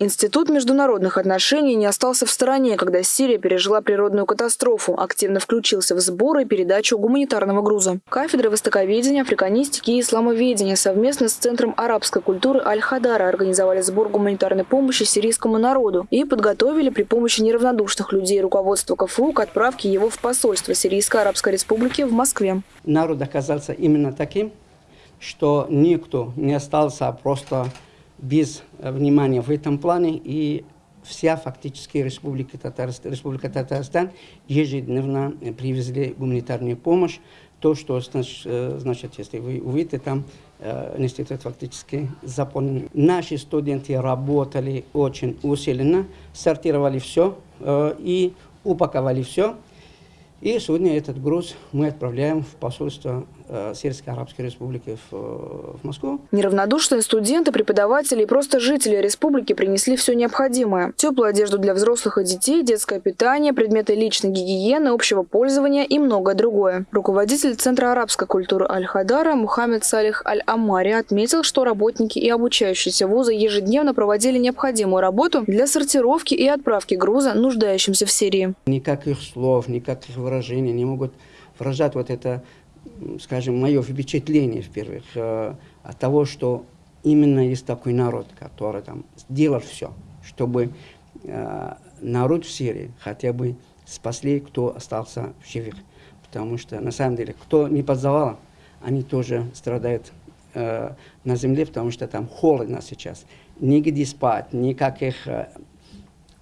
Институт международных отношений не остался в стороне, когда Сирия пережила природную катастрофу, активно включился в сбор и передачу гуманитарного груза. Кафедры востоковедения, африканистики и исламоведения совместно с Центром арабской культуры Аль-Хадара организовали сбор гуманитарной помощи сирийскому народу и подготовили при помощи неравнодушных людей руководство КФУ к отправке его в посольство Сирийской Арабской Республики в Москве. Народ оказался именно таким, что никто не остался просто без внимания в этом плане, и вся фактически Республика Татарстан, Республика Татарстан ежедневно привезли гуманитарную помощь. То, что значит, если вы увидите, там э, институт фактически заполнен. Наши студенты работали очень усиленно, сортировали все э, и упаковали все. И сегодня этот груз мы отправляем в посольство э, Сирийской Арабской Республики в, э, в Москву. Неравнодушные студенты, преподаватели и просто жители республики принесли все необходимое. Теплую одежду для взрослых и детей, детское питание, предметы личной гигиены, общего пользования и многое другое. Руководитель Центра арабской культуры Аль-Хадара Мухаммед Салих Аль-Амари отметил, что работники и обучающиеся вуза ежедневно проводили необходимую работу для сортировки и отправки груза нуждающимся в Сирии. Никаких слов, никаких выражения не могут выражать вот это, скажем, мое впечатление, в-первых, э, от того, что именно есть такой народ, который там сделал все, чтобы э, народ в Сирии хотя бы спасли, кто остался в живых. Потому что, на самом деле, кто не под завалом, они тоже страдают э, на земле, потому что там холодно сейчас. Нигде спать, никаких... Э,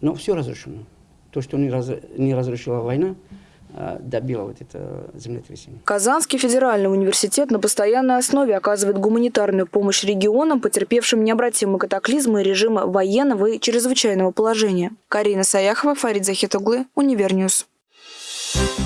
но все разрушено. То, что не, раз, не разрушила война, добило вот это землетрясение. Казанский федеральный университет на постоянной основе оказывает гуманитарную помощь регионам, потерпевшим необратимые катаклизмы и режимы военного и чрезвычайного положения. Карина Саяхова, Фарид Захитуглы, Универ News. Thank you.